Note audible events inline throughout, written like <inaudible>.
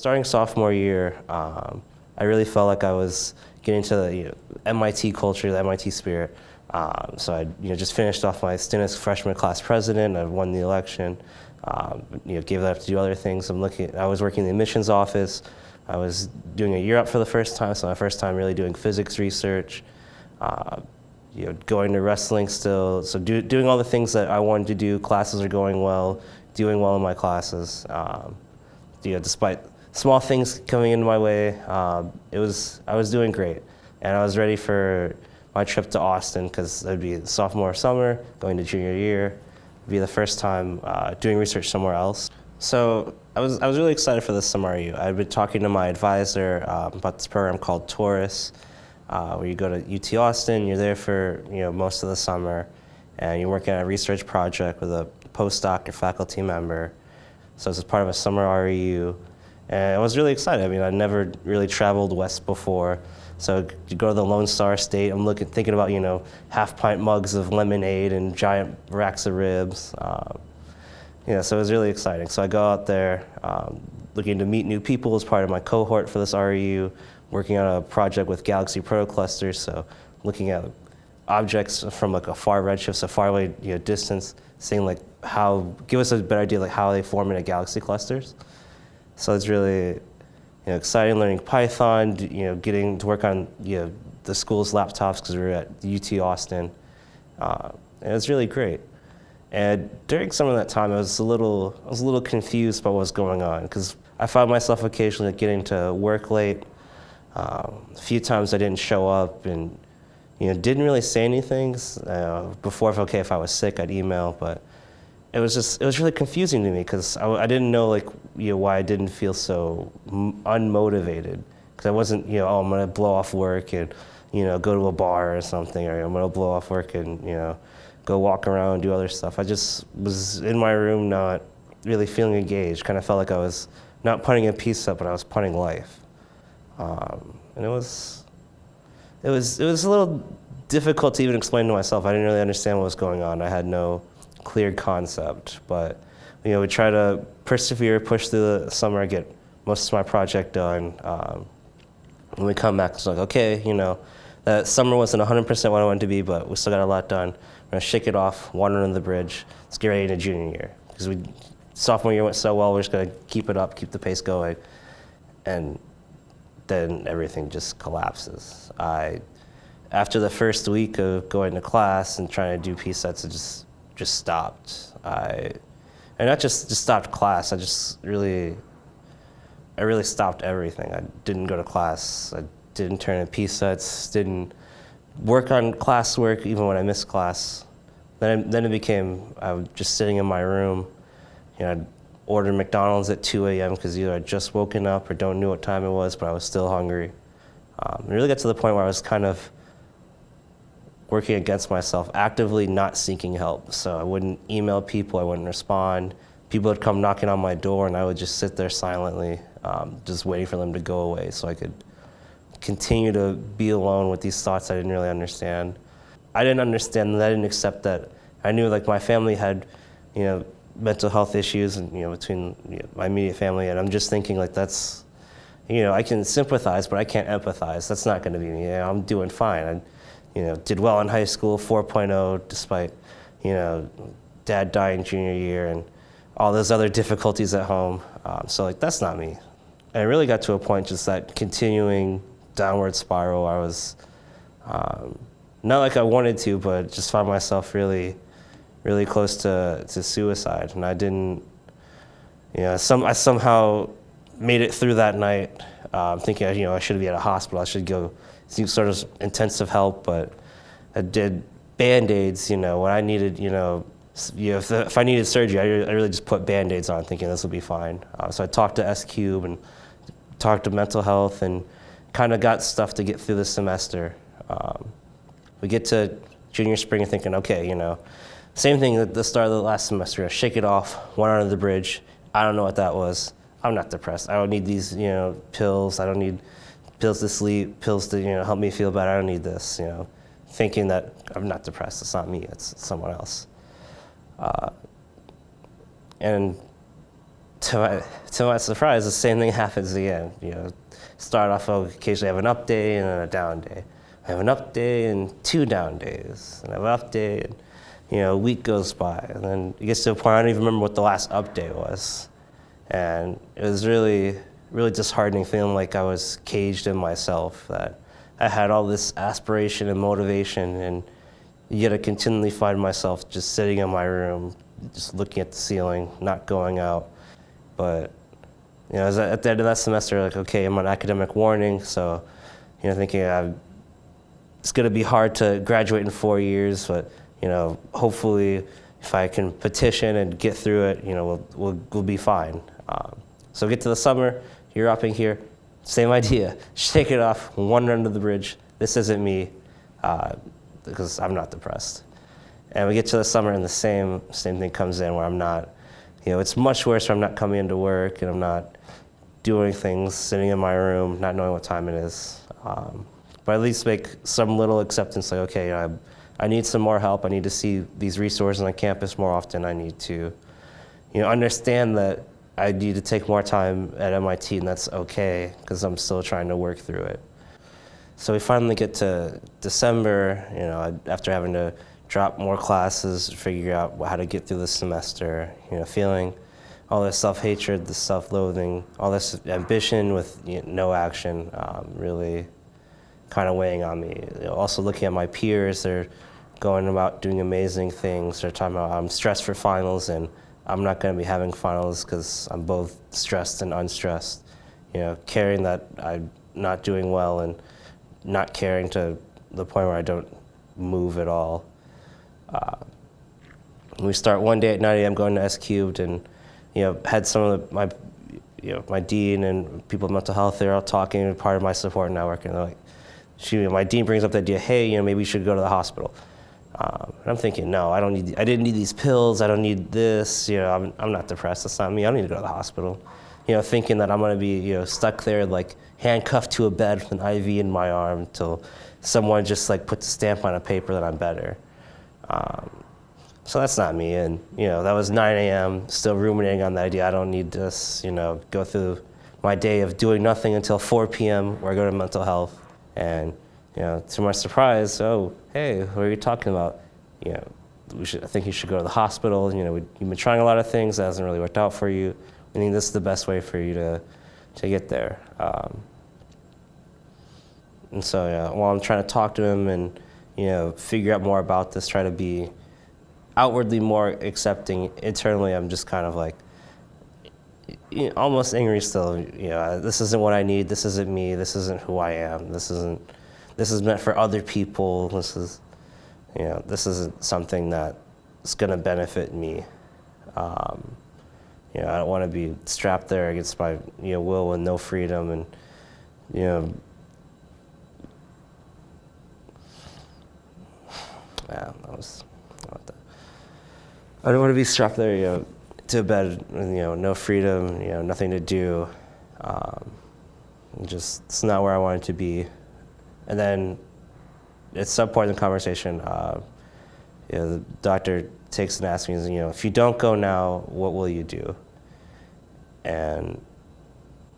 Starting sophomore year, um, I really felt like I was getting to the you know, MIT culture, the MIT spirit. Um, so I you know, just finished off my stint as freshman class president. I won the election. Um, you know, gave that up to do other things. I'm looking. I was working in the admissions office. I was doing a UROP for the first time, so my first time really doing physics research. Uh, you know, going to wrestling still. So do, doing all the things that I wanted to do. Classes are going well. Doing well in my classes. Um, you know, despite small things coming in my way, um, it was I was doing great, and I was ready for my trip to Austin because it would be sophomore summer, going to junior year, It'd be the first time uh, doing research somewhere else. So I was I was really excited for this SMRU. I'd been talking to my advisor um, about this program called Taurus, uh, where you go to UT Austin, you're there for you know most of the summer, and you're working on a research project with a postdoc or faculty member. So it's part of a summer REU. And I was really excited. I mean, I'd never really traveled west before. So you go to the Lone Star State, I'm looking, thinking about, you know, half pint mugs of lemonade and giant racks of ribs. Um, yeah, so it was really exciting. So I go out there um, looking to meet new people as part of my cohort for this REU, working on a project with Galaxy Protoclusters, so looking at objects from like a far redshift, so far away you know, distance, seeing like how, give us a better idea like how they form into galaxy clusters. So it's really you know, exciting learning Python, you know, getting to work on you know, the school's laptops because we were at UT Austin. Uh, and it was really great. And during some of that time, I was a little, I was a little confused about what was going on because I found myself occasionally getting to work late. Um, a few times I didn't show up and you know, didn't really say anything. Uh, before, if okay, if I was sick, I'd email, but it was just it was really confusing to me because I, I, didn't know like you know why I didn't feel so unmotivated because I wasn't you know oh I'm gonna blow off work and you know go to a bar or something or I'm gonna blow off work and you know go walk around and do other stuff. I just was in my room not really feeling engaged. Kind of felt like I was not putting a piece up, but I was putting life. Um, and it was it was it was a little difficult to even explain to myself. I didn't really understand what was going on. I had no clear concept. But you know, we try to persevere, push through the summer, get most of my project done. Um, when we come back, it's like, okay, you know, that summer wasn't 100% what I wanted to be, but we still got a lot done. We're gonna shake it off, water under the bridge. Let's get ready to junior year because we sophomore year went so well. We're just gonna keep it up, keep the pace going, and then everything just collapses. I, after the first week of going to class and trying to do P sets, it just just stopped. I, and not just, just stopped class, I just really, I really stopped everything. I didn't go to class, I didn't turn in P sets, didn't work on classwork even when I missed class. Then, then it became, I was just sitting in my room, you know, I'd order McDonald's at 2 a.m. because either I'd just woken up or don't know what time it was, but I was still hungry. Um, it really got to the point where I was kind of working against myself, actively not seeking help. So I wouldn't email people, I wouldn't respond. People would come knocking on my door and I would just sit there silently, um, just waiting for them to go away so I could continue to be alone with these thoughts I didn't really understand. I didn't understand that, I didn't accept that. I knew like my family had, you know, mental health issues and, you know, between you know, my immediate family and I'm just thinking like that's, you know, I can sympathize, but I can't empathize. That's not gonna be me. I'm doing fine. I, you know, did well in high school, 4.0, despite, you know, dad dying junior year and all those other difficulties at home. Um, so like, that's not me. And it really got to a point just that continuing downward spiral. I was, um, not like I wanted to, but just found myself really, really close to, to suicide. And I didn't, you know, some, I somehow made it through that night um, thinking, you know, I should be at a hospital. I should go sort of intensive help, but I did band-aids, you know, when I needed, you know, you know if, the, if I needed surgery, I, I, really just put band-aids on thinking this will be fine. Uh, so I talked to S-Cube and talked to mental health and kind of got stuff to get through the semester. Um, we get to junior spring and thinking, okay, you know, same thing at the start of the last semester, shake it off, one under the bridge. I don't know what that was. I'm not depressed. I don't need these, you know, pills. I don't need pills to sleep, pills to you know help me feel better. I don't need this, you know, thinking that I'm not depressed. It's not me. It's someone else. Uh, and to my, to my surprise, the same thing happens again. You know, start off, I'll occasionally have an up day and then a down day. I have an up day and two down days, and I have an up day, and you know, a week goes by, and then it gets to a point I don't even remember what the last up day was, and it was really, really disheartening, feeling like I was caged in myself. That I had all this aspiration and motivation, and yet I continually find myself just sitting in my room, just looking at the ceiling, not going out. But you know, at the end of that semester, like, okay, I'm on academic warning, so you know, thinking I'm, it's going to be hard to graduate in four years, but you know, hopefully, if I can petition and get through it, you know, we'll we'll, we'll be fine. Um, so get to the summer, you're up in here, same <laughs> idea. Shake it off, one under the bridge. This isn't me, uh, because I'm not depressed. And we get to the summer, and the same same thing comes in where I'm not. You know, it's much worse where I'm not coming into work and I'm not doing things, sitting in my room, not knowing what time it is. Um, but at least make some little acceptance, like, okay, I, I need some more help. I need to see these resources on campus more often. I need to, you know, understand that I need to take more time at MIT, and that's okay because I'm still trying to work through it. So we finally get to December, you know, after having to drop more classes, figure out how to get through the semester, you know, feeling all this self-hatred, this self-loathing, all this ambition with you know, no action, um, really kind of weighing on me. You know, also looking at my peers, they're going about doing amazing things. They're talking about I'm stressed for finals and I'm not going to be having finals because I'm both stressed and unstressed. You know, caring that I'm not doing well and not caring to the point where I don't move at all. Uh, we start one day at 9 a.m. going to S cubed and you know, had some of the, my, you know, my dean and people with mental health, they're all talking, part of my support network, and they're like, she, my dean brings up the idea, hey, you know, maybe you should go to the hospital. Um, I'm thinking, no, I don't need, I didn't need these pills, I don't need this, you know, I'm, I'm not depressed, that's not me, I don't need to go to the hospital. You know, thinking that I'm gonna be, you know, stuck there like handcuffed to a bed with an IV in my arm until someone just like puts a stamp on a paper that I'm better. Um, so that's not me. And, you know, that was 9 a.m., still ruminating on the idea, I don't need this, you know, go through my day of doing nothing until 4 p.m. where I go to mental health. And, you know, to my surprise, oh, hey, what are you talking about? You know, we should, I think you should go to the hospital. You know, we, you've been trying a lot of things that hasn't really worked out for you. I think this is the best way for you to, to get there. Um, and so, yeah, while I'm trying to talk to him and, you know, figure out more about this, try to be outwardly more accepting. Internally, I'm just kind of like you know, almost angry still. You know, this isn't what I need. This isn't me. This isn't who I am. This isn't. This is meant for other people. This is, you know, this isn't something that's going to benefit me. Um, you know, I don't want to be strapped there against my you know will and no freedom, and you know. Yeah, that was. I don't want to be strapped there, you know, to bed, you know, no freedom, you know, nothing to do. Um, just, it's not where I wanted to be. And then at some point in the conversation, uh, you know, the doctor takes and asks me, you know, if you don't go now, what will you do? And,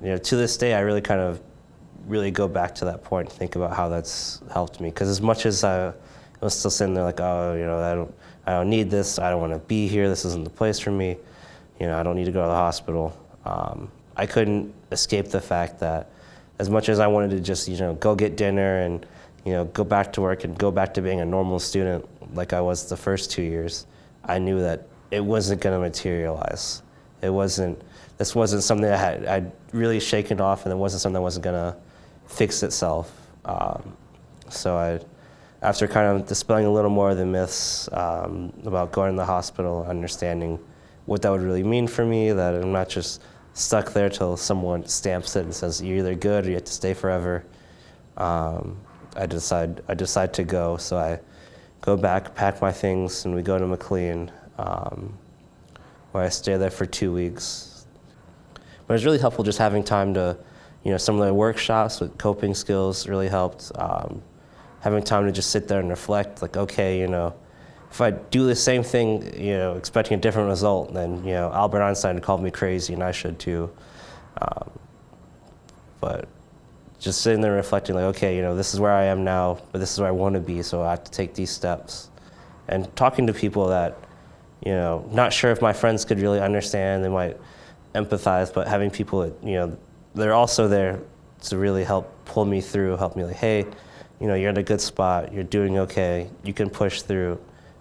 you know, to this day, I really kind of really go back to that point and think about how that's helped me. Because as much as I was still sitting there like, oh, you know, I don't, I don't need this. I don't want to be here. This isn't the place for me. You know, I don't need to go to the hospital. Um, I couldn't escape the fact that as much as I wanted to just, you know, go get dinner and, you know, go back to work and go back to being a normal student like I was the first two years, I knew that it wasn't going to materialize. It wasn't, this wasn't something I had I'd really shaken off and it wasn't something that wasn't going to fix itself. Um, so I, after kind of dispelling a little more of the myths um, about going to the hospital, understanding what that would really mean for me, that I'm not just stuck there till someone stamps it and says you're either good or you have to stay forever. Um, I decide I decide to go, so I go back, pack my things, and we go to McLean, um, where I stay there for two weeks. But it was really helpful just having time to, you know, some of the workshops with coping skills really helped. Um, having time to just sit there and reflect, like, okay, you know, if I do the same thing, you know, expecting a different result, then you know Albert Einstein called me crazy, and I should too. Um, but just sitting there reflecting, like, okay, you know, this is where I am now, but this is where I want to be, so I have to take these steps. And talking to people that, you know, not sure if my friends could really understand, they might empathize, but having people that, you know, they're also there to really help pull me through, help me like, hey, you know, you're in a good spot, you're doing okay, you can push through,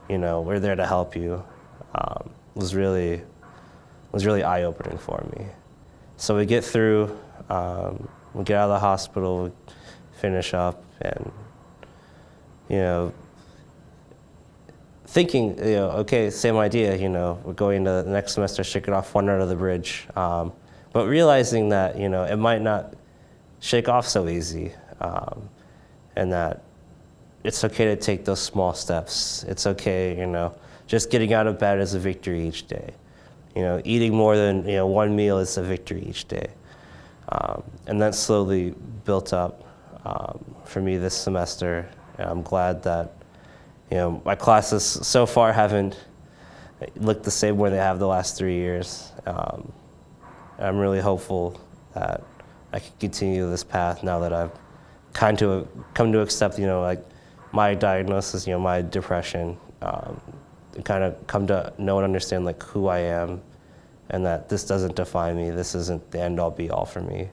you know, we're there to help you, um, was really, was really eye-opening for me. So we get through, um, we get out of the hospital, we finish up, and, you know, thinking, you know, okay, same idea, you know, we're going to the next semester, shake it off one out of the bridge. Um, but realizing that, you know, it might not shake off so easy um, and that it's okay to take those small steps. It's okay, you know, just getting out of bed is a victory each day. You know, eating more than, you know, one meal is a victory each day. Um, and that slowly built up um, for me this semester. And I'm glad that you know, my classes so far haven't looked the same way they have the last three years. Um, I'm really hopeful that I can continue this path now that I've kind of come to accept, you know, like my diagnosis, you know, my depression, um, kind of come to know and understand like who I am and that this doesn't define me. This isn't the end all be all for me.